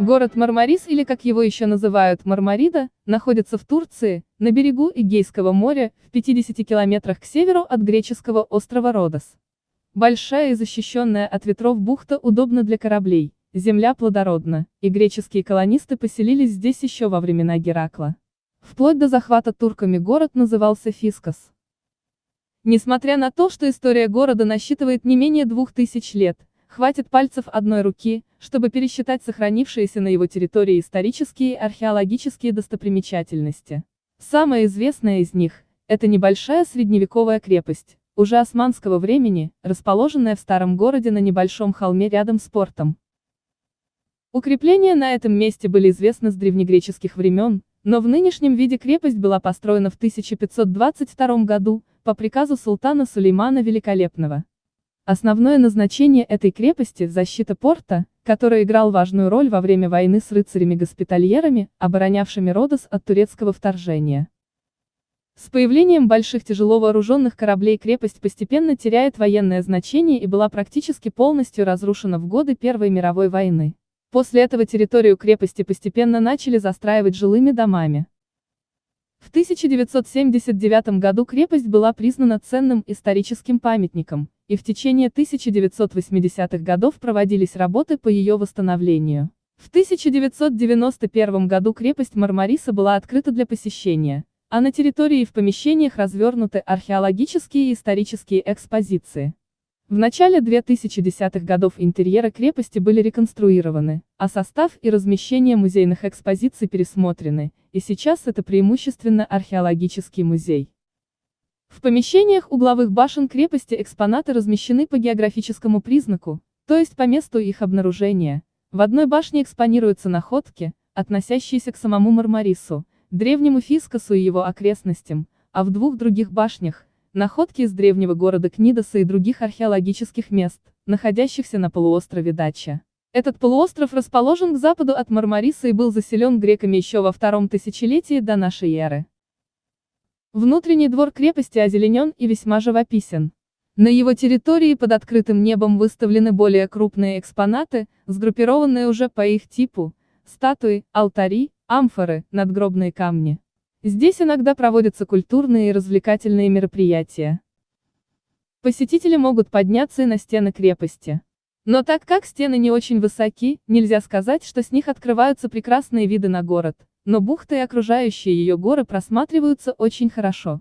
Город Мармарис или как его еще называют Мармарида, находится в Турции, на берегу Эгейского моря, в 50 километрах к северу от греческого острова Родос. Большая и защищенная от ветров бухта удобна для кораблей, земля плодородна, и греческие колонисты поселились здесь еще во времена Геракла. Вплоть до захвата турками город назывался Фискос. Несмотря на то, что история города насчитывает не менее двух тысяч лет, хватит пальцев одной руки, чтобы пересчитать сохранившиеся на его территории исторические и археологические достопримечательности. Самая известная из них – это небольшая средневековая крепость, уже османского времени, расположенная в старом городе на небольшом холме рядом с портом. Укрепления на этом месте были известны с древнегреческих времен, но в нынешнем виде крепость была построена в 1522 году, по приказу султана Сулеймана Великолепного. Основное назначение этой крепости – защита порта, который играл важную роль во время войны с рыцарями-госпитальерами, оборонявшими Родос от турецкого вторжения. С появлением больших тяжело вооруженных кораблей крепость постепенно теряет военное значение и была практически полностью разрушена в годы Первой мировой войны. После этого территорию крепости постепенно начали застраивать жилыми домами. В 1979 году крепость была признана ценным историческим памятником, и в течение 1980-х годов проводились работы по ее восстановлению. В 1991 году крепость Мармариса была открыта для посещения, а на территории и в помещениях развернуты археологические и исторические экспозиции. В начале 2010-х годов интерьеры крепости были реконструированы, а состав и размещение музейных экспозиций пересмотрены, и сейчас это преимущественно археологический музей. В помещениях угловых башен крепости экспонаты размещены по географическому признаку, то есть по месту их обнаружения. В одной башне экспонируются находки, относящиеся к самому Мармарису, древнему Фискосу и его окрестностям, а в двух других башнях Находки из древнего города Книдоса и других археологических мест, находящихся на полуострове Дача. Этот полуостров расположен к западу от Мармариса и был заселен греками еще во втором тысячелетии до нашей эры. Внутренний двор крепости озеленен и весьма живописен. На его территории под открытым небом выставлены более крупные экспонаты, сгруппированные уже по их типу, статуи, алтари, амфоры, надгробные камни. Здесь иногда проводятся культурные и развлекательные мероприятия. Посетители могут подняться и на стены крепости. Но так как стены не очень высоки, нельзя сказать, что с них открываются прекрасные виды на город, но бухта и окружающие ее горы просматриваются очень хорошо.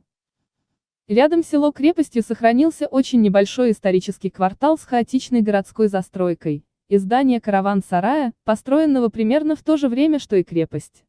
Рядом село крепостью сохранился очень небольшой исторический квартал с хаотичной городской застройкой, и здание караван-сарая, построенного примерно в то же время, что и крепость.